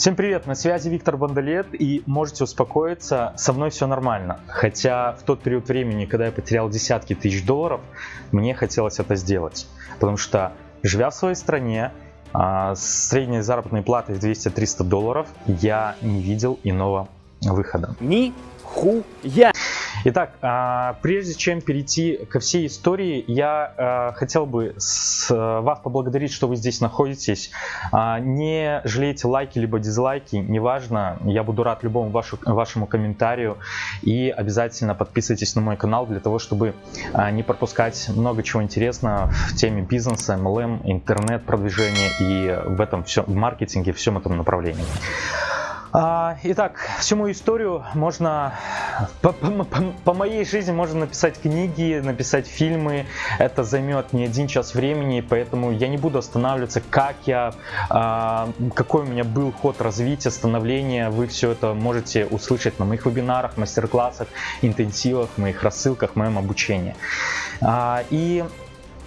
Всем привет, на связи Виктор Бондолет и можете успокоиться, со мной все нормально. Хотя в тот период времени, когда я потерял десятки тысяч долларов, мне хотелось это сделать. Потому что, живя в своей стране, а, с средней заработной платой в 200-300 долларов, я не видел иного выхода. Ни хуя! Итак, а, прежде чем перейти ко всей истории, я а, хотел бы с, вас поблагодарить, что вы здесь находитесь. А, не жалейте лайки либо дизлайки, неважно, я буду рад любому вашу, вашему комментарию. И обязательно подписывайтесь на мой канал для того, чтобы не пропускать много чего интересного в теме бизнеса, MLM, интернет-продвижения и в этом все, в маркетинге, всем этом направлении. А, итак, всю мою историю можно, по, по, по моей жизни можно написать книги, написать фильмы. Это займет не один час времени, поэтому я не буду останавливаться, как я, а, какой у меня был ход развития, становления. Вы все это можете услышать на моих вебинарах, мастер-классах, интенсивах, моих рассылках, моем обучении. А, и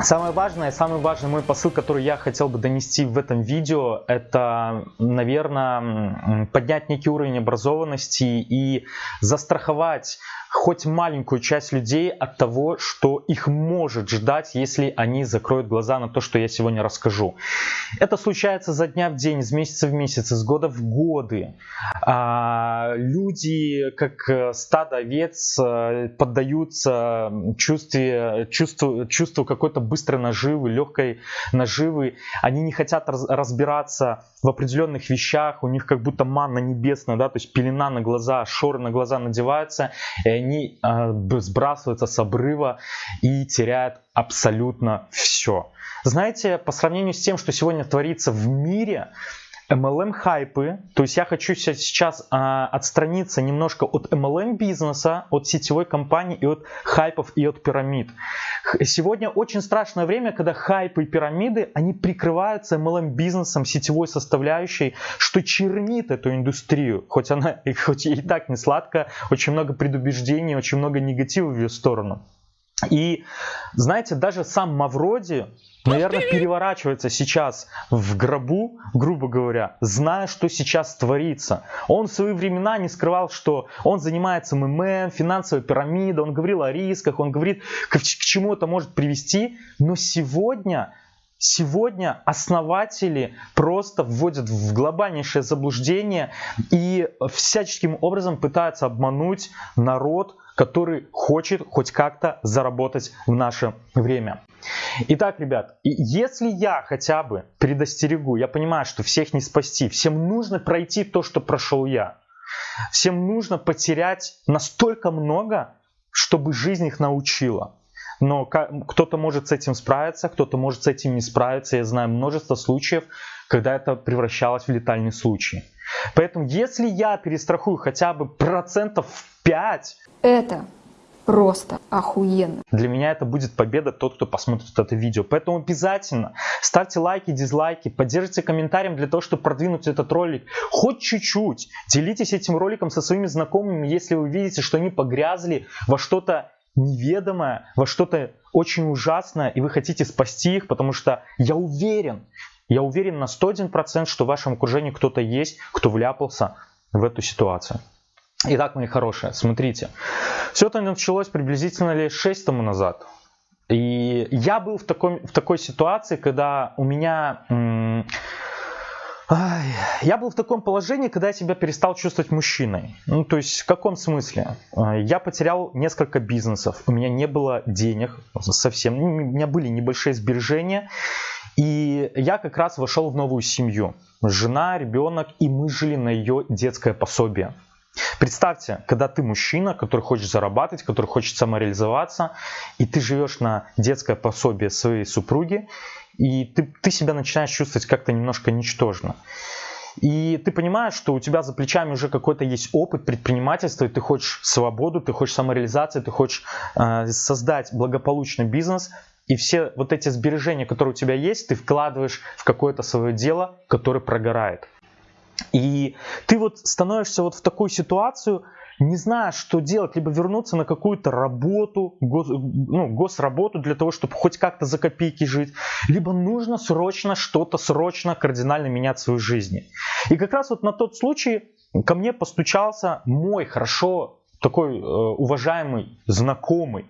Самое важное, самый важный мой посыл, который я хотел бы донести в этом видео, это, наверное, поднять некий уровень образованности и застраховать хоть маленькую часть людей от того, что их может ждать, если они закроют глаза на то, что я сегодня расскажу. Это случается за дня в день, из месяца в месяц, из года в годы. А, люди, как э, стадо овец, э, поддаются чувстве, чувству, чувству какой-то быстрой наживы, легкой наживы. Они не хотят разбираться в определенных вещах, у них как будто манна небесная, да, то есть пелена на глаза, шоры на глаза надеваются, и они э, сбрасываются с обрыва и теряют абсолютно все. Знаете, по сравнению с тем, что сегодня творится в мире, MLM хайпы, то есть я хочу сейчас а, отстраниться немножко от MLM бизнеса, от сетевой компании и от хайпов и от пирамид. Сегодня очень страшное время, когда хайпы и пирамиды, они прикрываются MLM бизнесом, сетевой составляющей, что чернит эту индустрию, хоть она хоть и так не сладко, очень много предубеждений, очень много негатива в ее сторону. И знаете, даже сам Мавроди, наверное, переворачивается сейчас в гробу, грубо говоря, зная, что сейчас творится. Он в свои времена не скрывал, что он занимается МММ, финансовой пирамидой, он говорил о рисках, он говорит, к, к чему это может привести. Но сегодня Сегодня основатели просто вводят в глобальнейшее заблуждение и всяческим образом пытаются обмануть народ, который хочет хоть как-то заработать в наше время. Итак, ребят, если я хотя бы предостерегу, я понимаю, что всех не спасти, всем нужно пройти то, что прошел я. Всем нужно потерять настолько много, чтобы жизнь их научила. Но кто-то может с этим справиться, кто-то может с этим не справиться. Я знаю множество случаев, когда это превращалось в летальный случай. Поэтому если я перестрахую хотя бы процентов 5... Это просто охуенно. Для меня это будет победа тот, кто посмотрит это видео. Поэтому обязательно ставьте лайки, дизлайки, поддержите комментарием для того, чтобы продвинуть этот ролик хоть чуть-чуть. Делитесь этим роликом со своими знакомыми, если вы видите, что они погрязли во что-то неведомое, во что-то очень ужасное, и вы хотите спасти их, потому что я уверен, я уверен на 101%, что в вашем окружении кто-то есть, кто вляпался в эту ситуацию. Итак, мои хорошие, смотрите. Все это началось приблизительно лет 6 тому назад. И я был в такой, в такой ситуации, когда у меня... Ай, я был в таком положении, когда я себя перестал чувствовать мужчиной. Ну, то есть, в каком смысле? А, я потерял несколько бизнесов, у меня не было денег совсем, у меня были небольшие сбережения, и я как раз вошел в новую семью. Жена, ребенок, и мы жили на ее детское пособие. Представьте, когда ты мужчина, который хочет зарабатывать, который хочет самореализоваться, и ты живешь на детское пособие своей супруги, и ты, ты себя начинаешь чувствовать как-то немножко ничтожно. И ты понимаешь, что у тебя за плечами уже какой-то есть опыт предпринимательства, и ты хочешь свободу, ты хочешь самореализации, ты хочешь э, создать благополучный бизнес, и все вот эти сбережения, которые у тебя есть, ты вкладываешь в какое-то свое дело, которое прогорает. И ты вот становишься вот в такую ситуацию, не зная, что делать, либо вернуться на какую-то работу, гос, ну, госработу для того, чтобы хоть как-то за копейки жить, либо нужно срочно что-то, срочно кардинально менять в своей жизни. И как раз вот на тот случай ко мне постучался мой хорошо такой э, уважаемый, знакомый,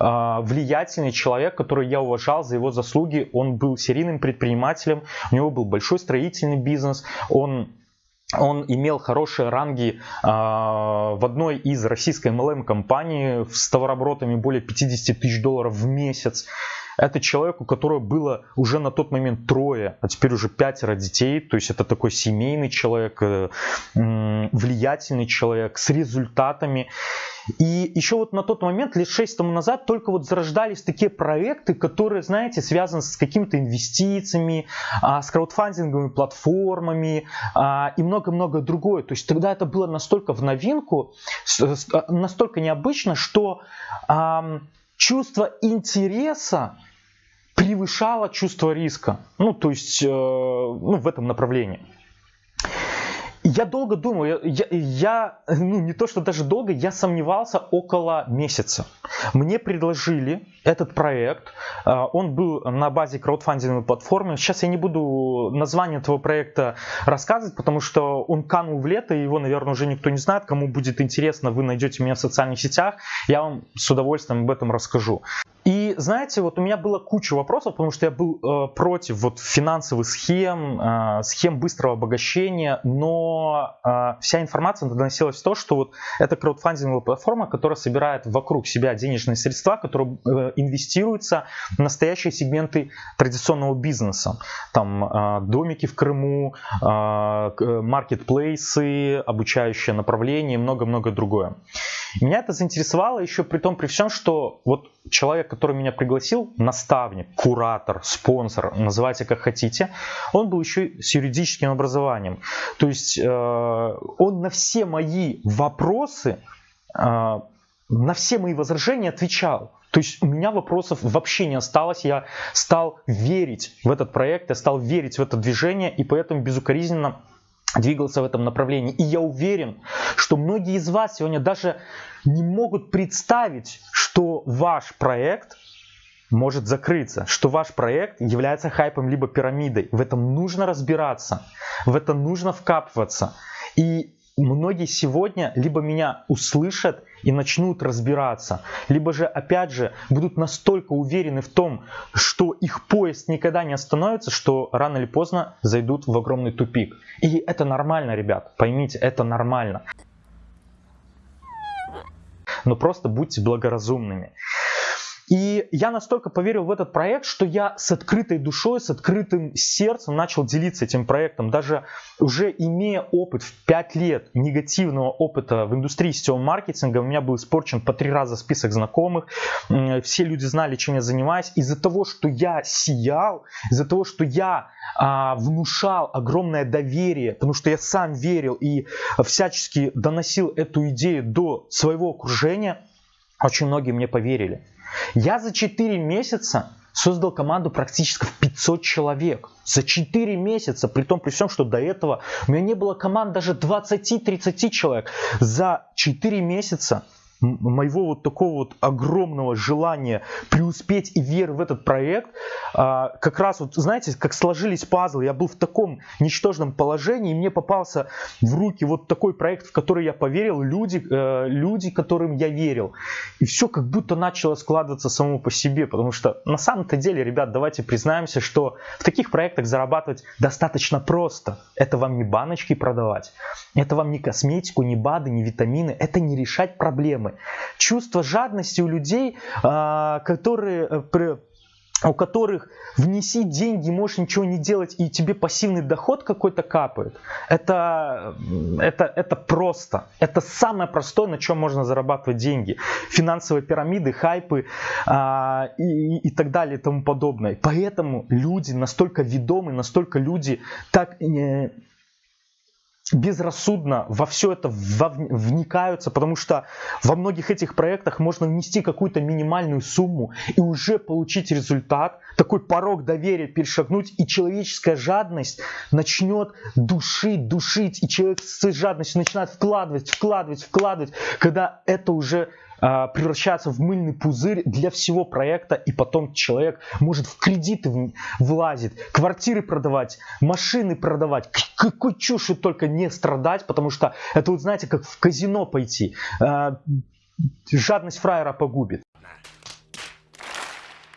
э, влиятельный человек, который я уважал за его заслуги. Он был серийным предпринимателем, у него был большой строительный бизнес, он он имел хорошие ранги э, в одной из российской MLM компаний с товарооборотами более 50 тысяч долларов в месяц. Это человек, у которого было уже на тот момент трое, а теперь уже пятеро детей. То есть это такой семейный человек, э, влиятельный человек с результатами. И еще вот на тот момент, лет шесть тому назад, только вот зарождались такие проекты, которые, знаете, связаны с какими-то инвестициями, а, с краудфандинговыми платформами а, и много-много другое. То есть тогда это было настолько в новинку, настолько необычно, что чувство интереса превышало чувство риска. Ну, то есть, э, ну, в этом направлении. Я долго думал, я, я, я, ну не то что даже долго, я сомневался около месяца. Мне предложили этот проект, э, он был на базе краудфандинговой платформы. Сейчас я не буду название этого проекта рассказывать, потому что он канул в лето, и его, наверное, уже никто не знает. Кому будет интересно, вы найдете меня в социальных сетях, я вам с удовольствием об этом расскажу. И знаете, вот у меня было куча вопросов, потому что я был э, против вот финансовых схем, э, схем быстрого обогащения, но э, вся информация доносилась в то, что вот это краудфандинговая платформа, которая собирает вокруг себя денежные средства, которые э, инвестируются в настоящие сегменты традиционного бизнеса. Там э, домики в Крыму, э, маркетплейсы, обучающее направление, много-много другое. Меня это заинтересовало еще при том, при всем, что вот человек, который меня пригласил, наставник, куратор, спонсор, называйте как хотите, он был еще с юридическим образованием. То есть э, он на все мои вопросы, э, на все мои возражения отвечал. То есть у меня вопросов вообще не осталось, я стал верить в этот проект, я стал верить в это движение, и поэтому безукоризненно двигался в этом направлении. И я уверен, что многие из вас сегодня даже не могут представить, что ваш проект может закрыться, что ваш проект является хайпом либо пирамидой. В этом нужно разбираться, в это нужно вкапываться. И многие сегодня либо меня услышат и начнут разбираться, либо же, опять же, будут настолько уверены в том, что их поезд никогда не остановится, что рано или поздно зайдут в огромный тупик. И это нормально, ребят, поймите, это нормально. Но просто будьте благоразумными. И я настолько поверил в этот проект, что я с открытой душой, с открытым сердцем начал делиться этим проектом. Даже уже имея опыт в 5 лет негативного опыта в индустрии сетевого маркетинга, у меня был испорчен по три раза список знакомых, все люди знали, чем я занимаюсь. Из-за того, что я сиял, из-за того, что я а, внушал огромное доверие, потому что я сам верил и всячески доносил эту идею до своего окружения, очень многие мне поверили. Я за 4 месяца создал команду практически в 500 человек. За 4 месяца, при том при всем, что до этого у меня не было команд даже 20-30 человек. За 4 месяца моего вот такого вот огромного желания преуспеть и веры в этот проект, а, как раз вот, знаете, как сложились пазлы, я был в таком ничтожном положении, и мне попался в руки вот такой проект, в который я поверил, люди, э, люди, которым я верил. И все как будто начало складываться само по себе, потому что на самом-то деле, ребят, давайте признаемся, что в таких проектах зарабатывать достаточно просто. Это вам не баночки продавать, это вам не косметику, не БАДы, не витамины, это не решать проблемы проблемы. Чувство жадности у людей, а, которые э, у которых внеси деньги, можешь ничего не делать, и тебе пассивный доход какой-то капает, это, это, это просто. Это самое простое, на чем можно зарабатывать деньги. Финансовые пирамиды, хайпы а, и, и так далее и тому подобное. Поэтому люди настолько ведомы, настолько люди так... Э, безрассудно во все это вникаются, потому что во многих этих проектах можно внести какую-то минимальную сумму и уже получить результат, такой порог доверия перешагнуть, и человеческая жадность начнет душить, душить, и человек с жадностью начинает вкладывать, вкладывать, вкладывать, когда это уже а, превращается в мыльный пузырь для всего проекта, и потом человек может в кредиты влазить, квартиры продавать, машины продавать, какой чушь только не страдать, потому что это вот знаете, как в казино пойти. А, жадность фраера погубит.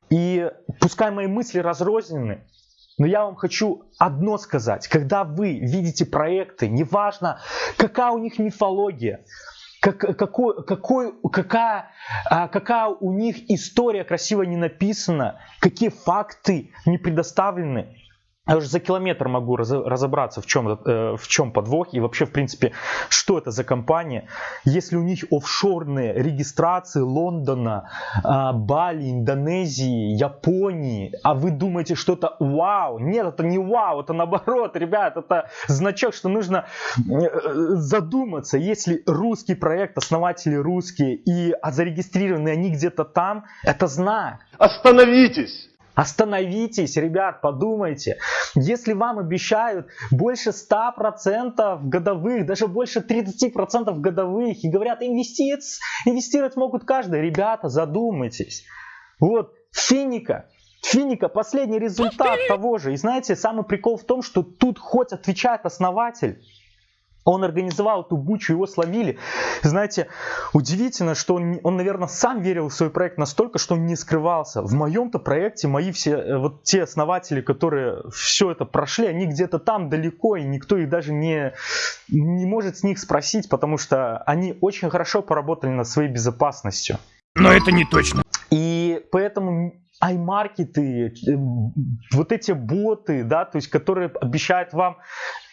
И пускай мои мысли разрознены, но я вам хочу одно сказать. Когда вы видите проекты, неважно, какая у них мифология, как, какой, какой, какая, а, какая у них история красиво не написана, какие факты не предоставлены. Я уже за километр могу разобраться, в чем, э, в чем подвох и вообще, в принципе, что это за компания. Если у них офшорные регистрации Лондона, а, Бали, Индонезии, Японии, а вы думаете, что это вау. Нет, это не вау, это наоборот, ребят, это значок, что нужно э, задуматься. Если русский проект, основатели русские и а зарегистрированы они где-то там, это знак. Остановитесь! Остановитесь, ребят, подумайте. Если вам обещают больше 100% годовых, даже больше 30% годовых, и говорят, инвестировать, инвестировать могут каждый, ребята, задумайтесь. Вот, финика, Финика последний результат того же. И знаете, самый прикол в том, что тут хоть отвечает основатель, он организовал эту бучу, его словили. Знаете, удивительно, что он, он, наверное, сам верил в свой проект настолько, что он не скрывался. В моем-то проекте мои все, э, вот те основатели, которые все это прошли, они где-то там далеко, и никто их даже не, не может с них спросить, потому что они очень хорошо поработали над своей безопасностью. Но это не точно. И поэтому аймаркеты, э, вот эти боты, да, то есть, которые обещают вам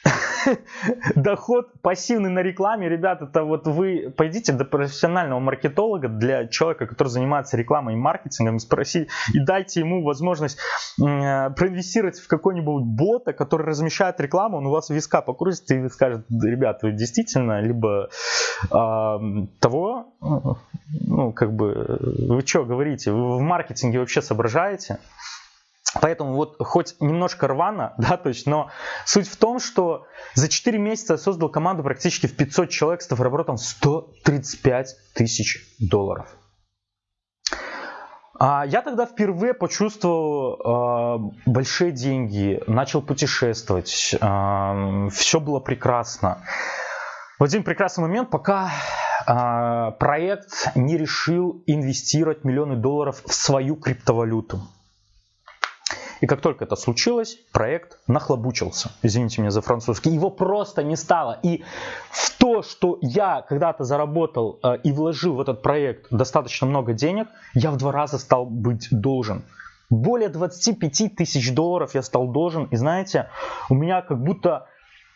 доход пассивный на рекламе, ребят, это вот вы пойдите до профессионального маркетолога, для человека, который занимается рекламой и маркетингом, спроси и дайте ему возможность э, проинвестировать в какой-нибудь бота, который размещает рекламу, он у вас виска покрутит и скажет, ребят, вы действительно либо э, того, ну, как бы, вы что говорите, вы в маркетинге вообще соображаете? Поэтому вот хоть немножко рвано, да, то есть, но суть в том, что за 4 месяца я создал команду практически в 500 человек с товарооборотом 135 тысяч долларов. А я тогда впервые почувствовал э, большие деньги, начал путешествовать, э, все было прекрасно. В один прекрасный момент, пока э, проект не решил инвестировать миллионы долларов в свою криптовалюту. И как только это случилось, проект нахлобучился. Извините меня за французский. Его просто не стало. И в то, что я когда-то заработал э, и вложил в этот проект достаточно много денег, я в два раза стал быть должен. Более 25 тысяч долларов я стал должен. И знаете, у меня как будто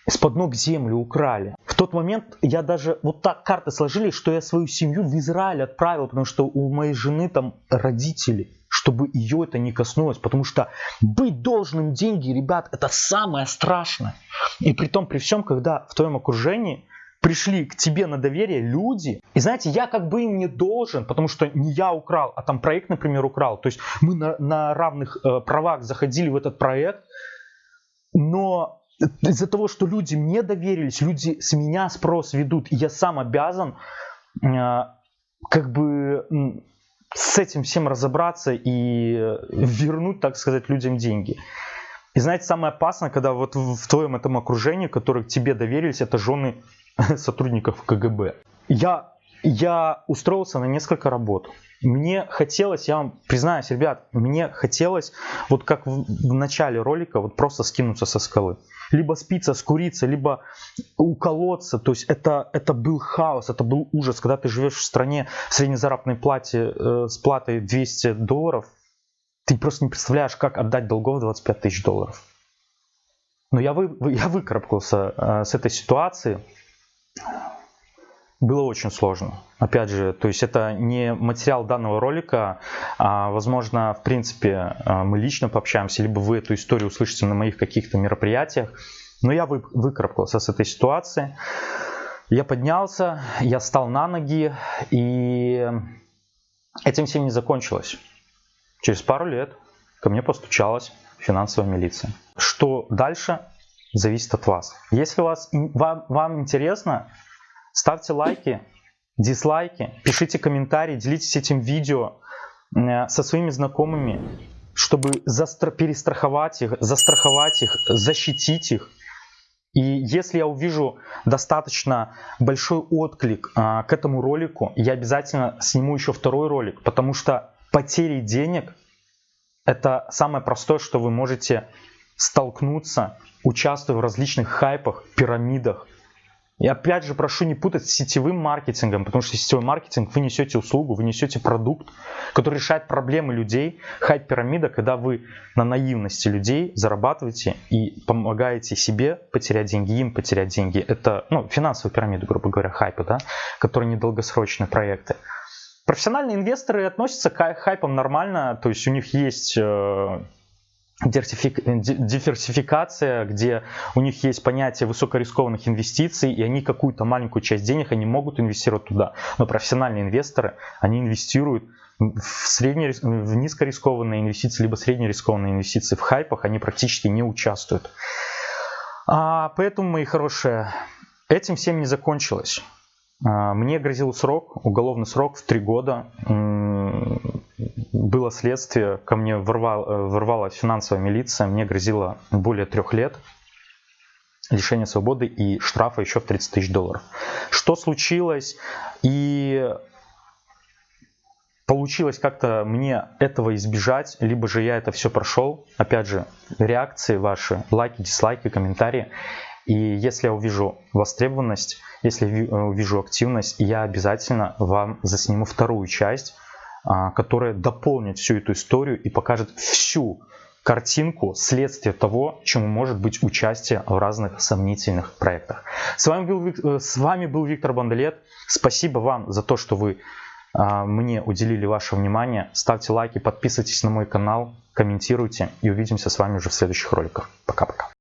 из-под ног землю украли. В тот момент я даже вот так карты сложились, что я свою семью в Израиль отправил, потому что у моей жены там родители чтобы ее это не коснулось, потому что быть должным деньги, ребят, это самое страшное. И при том, при всем, когда в твоем окружении пришли к тебе на доверие люди, и знаете, я как бы им не должен, потому что не я украл, а там проект, например, украл. То есть мы на, на равных э, правах заходили в этот проект, но из-за того, что люди мне доверились, люди с меня спрос ведут, и я сам обязан э, как бы с этим всем разобраться и вернуть, так сказать, людям деньги. И знаете, самое опасное, когда вот в твоем этом окружении, которые тебе доверились, это жены сотрудников КГБ. Я, я устроился на несколько работ. Мне хотелось, я вам признаюсь, ребят, мне хотелось, вот как в, в начале ролика, вот просто скинуться со скалы либо спиться, скуриться, либо уколоться. То есть это, это был хаос, это был ужас, когда ты живешь в стране среднезаработной плате э, с платой 200 долларов, ты просто не представляешь, как отдать долгов 25 тысяч долларов. Но я, вы, я выкарабкался э, с этой ситуации. Было очень сложно. Опять же, то есть это не материал данного ролика, а, возможно, в принципе, а, мы лично пообщаемся, либо вы эту историю услышите на моих каких-то мероприятиях. Но я вы, выкарабкался с этой ситуации. Я поднялся, я стал на ноги, и этим всем не закончилось. Через пару лет ко мне постучалась финансовая милиция. Что дальше, зависит от вас. Если вас, вам, вам интересно, ставьте лайки, дизлайки, пишите комментарии, делитесь этим видео э, со своими знакомыми, чтобы застр- перестраховать их, застраховать их, защитить их. И если я увижу достаточно большой отклик а, к этому ролику, я обязательно сниму еще второй ролик, потому что потери денег это самое простое, что вы можете столкнуться, участвуя в различных хайпах, пирамидах, и опять же прошу не путать с сетевым маркетингом, потому что сетевой маркетинг вы несете услугу, вы несете продукт, который решает проблемы людей. Хайп-пирамида, когда вы на наивности людей зарабатываете и помогаете себе потерять деньги, им потерять деньги. Это ну, финансовая пирамида, грубо говоря, хайпа, да, которые недолгосрочные проекты. Профессиональные инвесторы относятся к хайпам нормально, то есть у них есть э, диверсификация, где у них есть понятие высокорискованных инвестиций, и они какую-то маленькую часть денег они могут инвестировать туда. Но профессиональные инвесторы, они инвестируют в, средне, в низкорискованные инвестиции, либо среднерискованные инвестиции в хайпах, они практически не участвуют. А, поэтому, мои хорошие, этим всем не закончилось. А, мне грозил срок, уголовный срок в три года было следствие, ко мне ворвал, э, ворвалась финансовая милиция, мне грозило более трех лет лишения свободы и штрафа еще в 30 тысяч долларов. Что случилось? И получилось как-то мне этого избежать, либо же я это все прошел. Опять же, реакции ваши, лайки, дизлайки, комментарии. И если я увижу востребованность, если э, увижу активность, я обязательно вам засниму вторую часть, которая дополнит всю эту историю и покажет всю картинку, следствие того, чему может быть участие в разных сомнительных проектах. С вами был, э, с вами был Виктор Бандалет. Спасибо вам за то, что вы а, мне уделили ваше внимание. Ставьте лайки, подписывайтесь на мой канал, комментируйте и увидимся с вами уже в следующих роликах. Пока-пока.